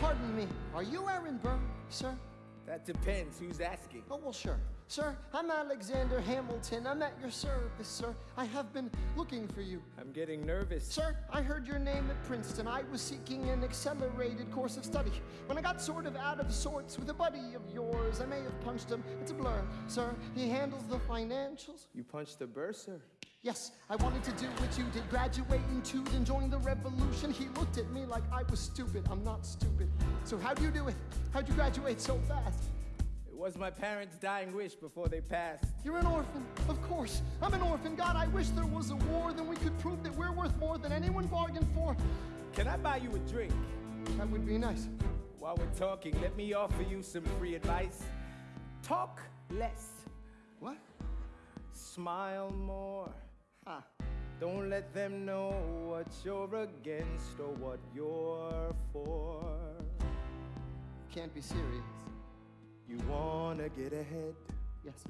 Pardon me, are you Aaron Burr, sir? That depends. Who's asking? Oh, well, sure. Sir, I'm Alexander Hamilton. I'm at your service, sir. I have been looking for you. I'm getting nervous. Sir, I heard your name at Princeton. I was seeking an accelerated course of study. When I got sort of out of sorts with a buddy of yours, I may have punched him. It's a blur. Sir, he handles the financials. You punched the bursar. Yes, I wanted to do what you did, graduate in toot and join the revolution. He looked at me like I was stupid. I'm not stupid. So how'd you do it? How'd you graduate so fast? It was my parents' dying wish before they passed. You're an orphan, of course. I'm an orphan. God, I wish there was a war, then we could prove that we're worth more than anyone bargained for. Can I buy you a drink? That would be nice. While we're talking, let me offer you some free advice. Talk less, What? smile more. Huh. Don't let them know what you're against or what you're for. Can't be serious. You wanna get ahead? Yes.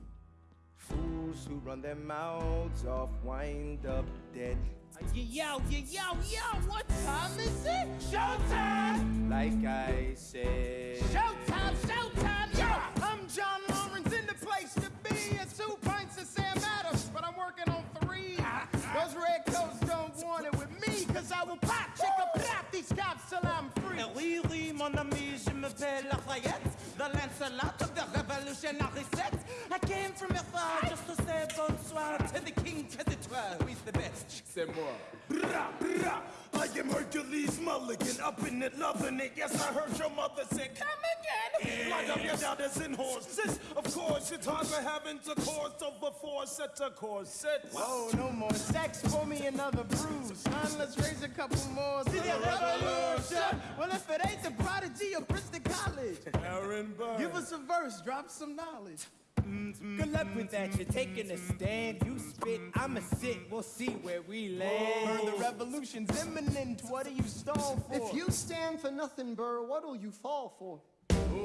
Fools who run their mouths off wind up dead. Yo, yo, yo, yo, what time is it? Showtime! Like I said. Showtime, showtime, Lafayette, the Lancelot of the revolutionary set. I came from afar just to say bonsoir to the king, to the twelve, who is the best. C'est moi. Brah, brah. I am Hercules Mulligan, up in it, loving it. Yes, I heard your mother say, come again. Light up your doubters and horses. Of course, your time for having intercourse over four sets of corsets. Oh, no more sex, pour me another bruise. Son, let's raise a couple more to the revolution. Well, if it ain't the prodigy of Princeton College, Aaron Burr. give us a verse, drop some knowledge. Mm-hmm. Good luck with that. You're taking a stand. You spit, I'ma sit. We'll see where we land. the revolution's imminent. What do you stall for? If you stand for nothing, Burr, what'll you fall for?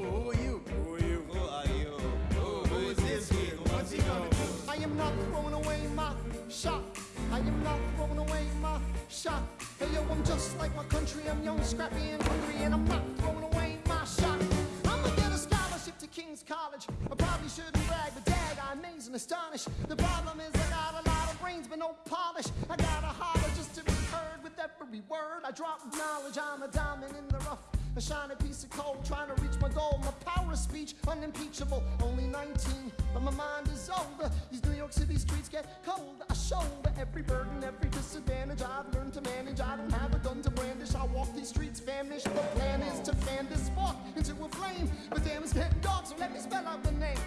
Who, are you? Who are you? Who are you? Who, is this kid? What's he gonna do? I am not throwing away my shot. I am not throwing away my shot. Hey yo, I'm just like my country. I'm young, scrappy, and hungry, and I'm not throwing away my shot. I'ma get a scholarship to King's College. I probably shouldn't brag, but dad, I amaze and astonish. The problem is I got a lot of brains, but no polish. I gotta holler just to be heard with every word. I drop knowledge. I'm a diamond in the rough. A shiny piece of coal trying to reach my goal. My power of speech unimpeachable. Only 19, but my mind is older. These New York City streets get cold. I shoulder every burden, every disadvantage. I've learned to manage. I don't have a gun to brandish. I walk these streets famished. The plan is to fan this spark into a flame. But damn, it's getting dark, so let me spell out the name.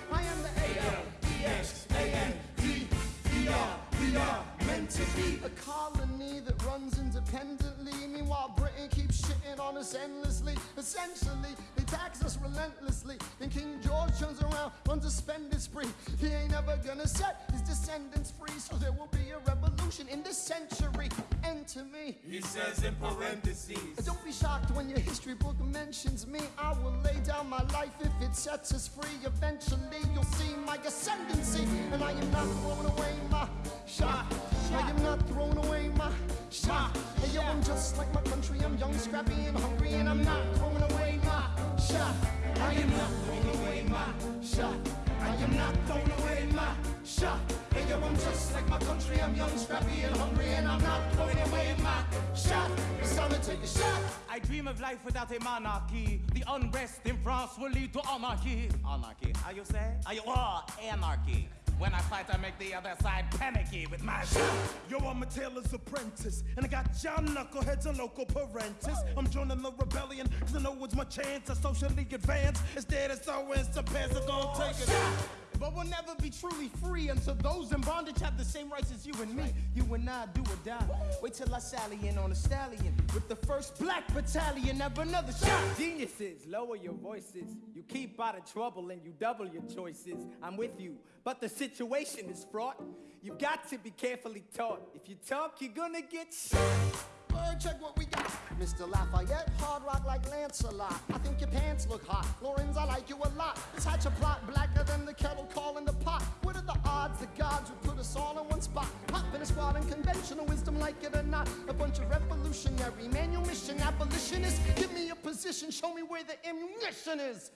Meanwhile, Britain keeps shitting on us endlessly. Essentially, they tax us relentlessly. Then King George turns around, runs a spending spree. He ain't ever gonna set his descendants free. So there will be a revolution in this century. Enter me. He says in parentheses. Don't be shocked when your history book mentions me. I will lay down my life if it sets us free. Eventually, you'll see my ascendancy. And I am not throwing away my shot. I am not throwing away my shot. Hey, yo, I'm just like my country. I'm young, scrappy, and hungry. And I'm not throwing away my shot. I am not throwing away my shot. I am not throwing away my shot. Hey, yo, I'm just like my country. I'm young, scrappy, and hungry. And I'm not throwing away my shot. It's time to take a shot. I dream of life without a monarchy. The unrest in France will lead to anarchy. Anarchy, how you say? Are you oh, anarchy? When I fight, I make the other side panicky with my shot. Yo, I'm a tailor's apprentice, and I got John Knuckleheads and loco parentis. I'm joining the rebellion, cause I know it's my chance to socially advance. Instead, it's always the pants are gonna take it. But we'll never be truly free until those in bondage have the same rights as you and me. You and I do or die. Wait till I sally in on a stallion with the first black battalion. Have another shot. Geniuses, lower your voices. You keep out of trouble and you double your choices. I'm with you, but the situation is fraught. You've got to be carefully taught. If you talk, you're gonna get shot. Check what we got. Mr. Lafayette, hard rock like Lancelot. I think your pants look hot. Laurens, I like you a lot. This hatch a plot blacker than the kettle calling the pot. What are the odds the gods would put us all in one spot? Hop in a squad and conventional wisdom, like it or not. A bunch of revolutionary manumission abolitionists. Give me a position, show me where the ammunition is.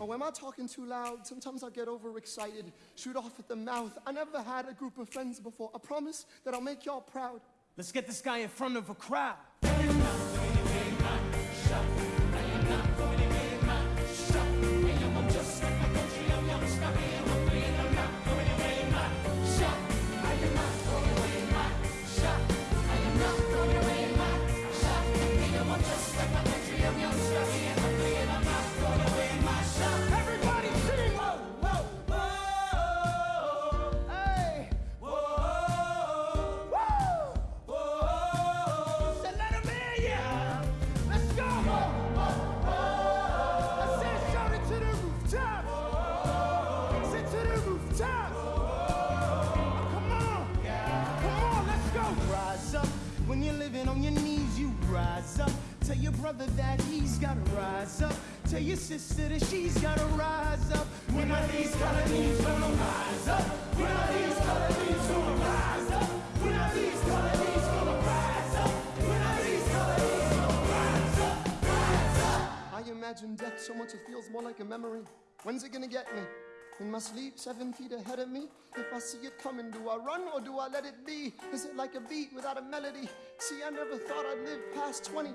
Oh, am I talking too loud? Sometimes I get overexcited, shoot off at the mouth. I never had a group of friends before. I promise that I'll make y'all proud. Let's get this guy in front of a crowd. Rise up. Tell your brother that he's gotta rise up. Tell your sister that she's gotta rise up. When are these colonies gonna rise up? When are these colonies gonna rise up? When are these these colonies gonna? Rise up! I imagine death so much it feels more like a memory. When's it gonna get me? In my sleep, seven feet ahead of me. If I see it coming, do I run or do I let it be? Is it like a beat without a melody? See, I never thought I'd live past 20.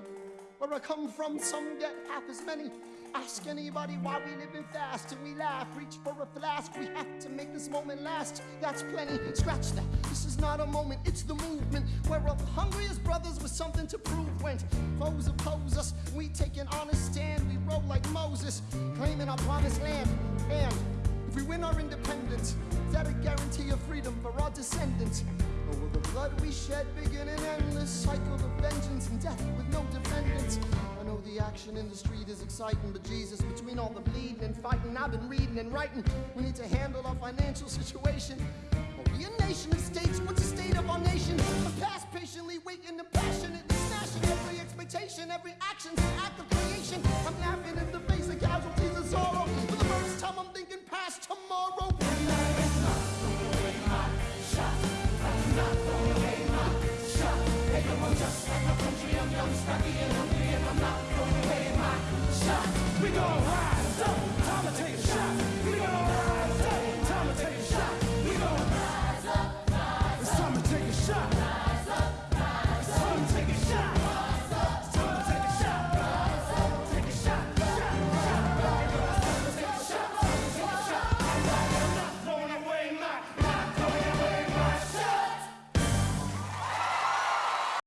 Where I come from, some get half as many. Ask anybody why we living fast and we laugh. Reach for a flask, we have to make this moment last. That's plenty, scratch that. This is not a moment, it's the movement. We're up hungry as brothers with something to prove. When foes oppose us, we take an honest stand. We roll like Moses, claiming our promised land. And we win our independence, that a guarantee of freedom for our descendants? Or will the blood we shed begin an endless cycle of vengeance and death with no defendants? I know the action in the street is exciting, but Jesus, between all the bleeding and fighting, I've been reading and writing. We need to handle our financial situation. Are we a nation of states? What's the state of our nation? I'm past patiently waiting and passionately smashing every expectation, every action's an act of creation. I'm laughing in the face of casualties and sorrow tomorrow. I'm just like my country, I'm young, stocky, and hungry, and I'm not throwing away my shot. We gon' high.